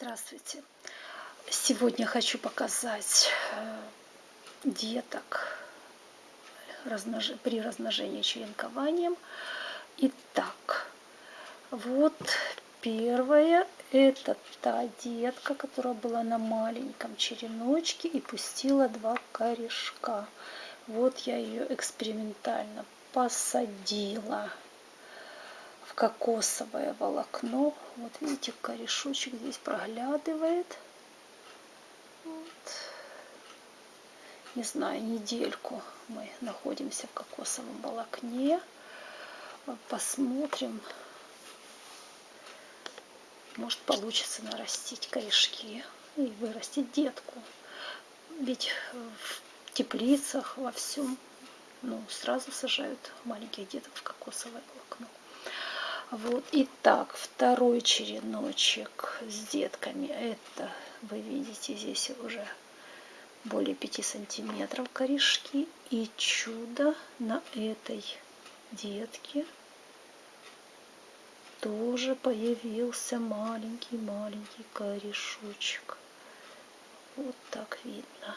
Здравствуйте! Сегодня хочу показать э, деток при размножении черенкованием. Итак, вот первая, это та детка, которая была на маленьком череночке и пустила два корешка. Вот я ее экспериментально посадила кокосовое волокно. Вот видите, корешочек здесь проглядывает. Вот. Не знаю, недельку мы находимся в кокосовом волокне. Посмотрим. Может получится нарастить корешки и вырастить детку. Ведь в теплицах во всем ну, сразу сажают маленьких деток в кокосовое волокно. Вот, итак, второй череночек с детками. Это, вы видите, здесь уже более 5 сантиметров корешки. И чудо на этой детке тоже появился маленький-маленький корешочек. Вот так видно.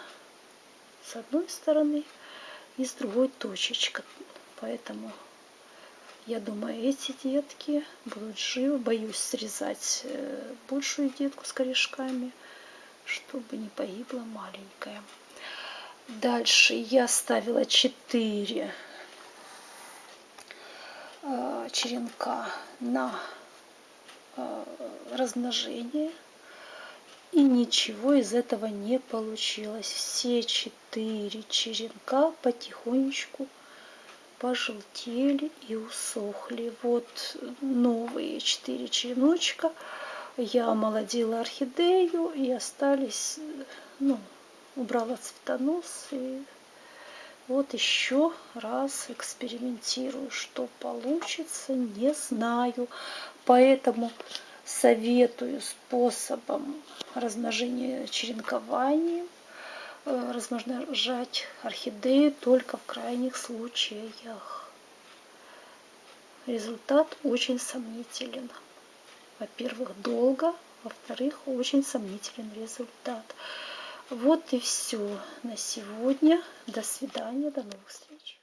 С одной стороны и с другой точечка. Поэтому я думаю, эти детки будут живы. Боюсь срезать э, большую детку с корешками, чтобы не погибла маленькая. Дальше я ставила 4 э, черенка на э, размножение. И ничего из этого не получилось. Все четыре черенка потихонечку пожелтели и усохли. Вот новые четыре череночка. Я омолодила орхидею и остались, ну, убрала цветонос. И вот еще раз экспериментирую, что получится, не знаю. Поэтому советую способом размножения черенкованием размножать орхидеи только в крайних случаях. Результат очень сомнителен. Во-первых, долго, во-вторых, очень сомнителен результат. Вот и все на сегодня. До свидания, до новых встреч.